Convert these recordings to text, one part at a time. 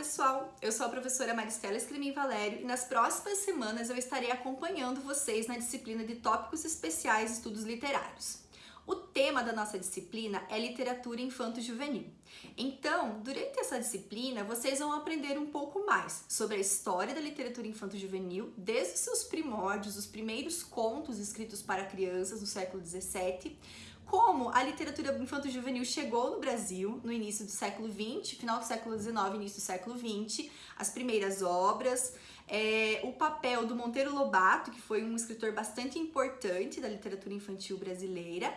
pessoal! Eu sou a professora Maristela Escrimin Valério e nas próximas semanas eu estarei acompanhando vocês na disciplina de Tópicos Especiais Estudos Literários. O tema da nossa disciplina é Literatura Infanto-Juvenil. Então, durante essa disciplina, vocês vão aprender um pouco mais sobre a história da literatura infanto-juvenil, desde seus primórdios, os primeiros contos escritos para crianças no século XVII, como a literatura infanto-juvenil chegou no Brasil no início do século XX, final do século XIX, início do século XX, as primeiras obras, é, o papel do Monteiro Lobato, que foi um escritor bastante importante da literatura infantil brasileira,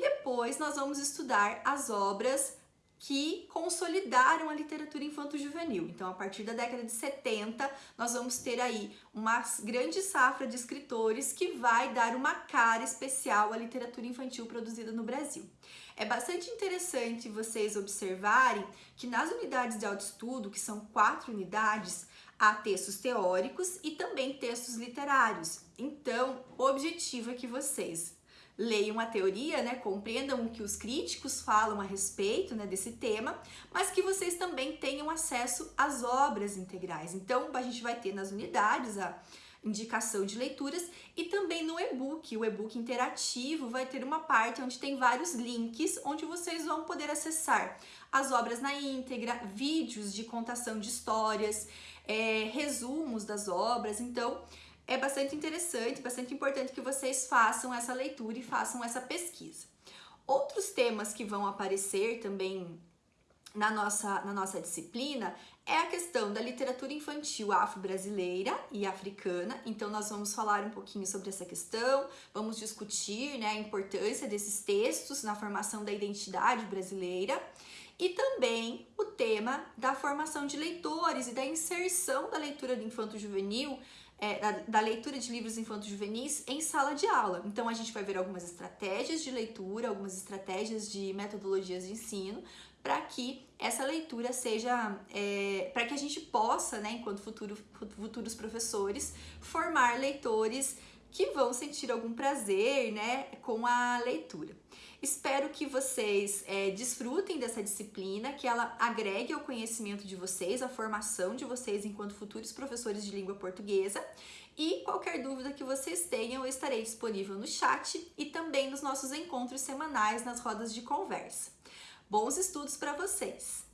e depois nós vamos estudar as obras que consolidaram a literatura infanto-juvenil. Então, a partir da década de 70, nós vamos ter aí uma grande safra de escritores que vai dar uma cara especial à literatura infantil produzida no Brasil. É bastante interessante vocês observarem que nas unidades de autoestudo, que são quatro unidades, há textos teóricos e também textos literários. Então, o objetivo é que vocês leiam a teoria, né, compreendam o que os críticos falam a respeito né, desse tema, mas que vocês também tenham acesso às obras integrais. Então, a gente vai ter nas unidades a indicação de leituras e também no e-book, o e-book interativo vai ter uma parte onde tem vários links onde vocês vão poder acessar as obras na íntegra, vídeos de contação de histórias, é, resumos das obras, então é bastante interessante, bastante importante que vocês façam essa leitura e façam essa pesquisa. Outros temas que vão aparecer também na nossa, na nossa disciplina é a questão da literatura infantil afro-brasileira e africana. Então, nós vamos falar um pouquinho sobre essa questão, vamos discutir né, a importância desses textos na formação da identidade brasileira e também o tema da formação de leitores e da inserção da leitura do infanto-juvenil é, da, da, leitura de livros infantos juvenis em sala de aula. Então a gente vai ver algumas estratégias de leitura, algumas estratégias de metodologias de ensino para que essa leitura seja, é, para que a gente possa, né, enquanto futuro, futuros professores, formar leitores que vão sentir algum prazer, né, com a leitura. Espero que vocês é, desfrutem dessa disciplina, que ela agregue ao conhecimento de vocês, à formação de vocês enquanto futuros professores de língua portuguesa. E qualquer dúvida que vocês tenham, eu estarei disponível no chat e também nos nossos encontros semanais nas rodas de conversa. Bons estudos para vocês!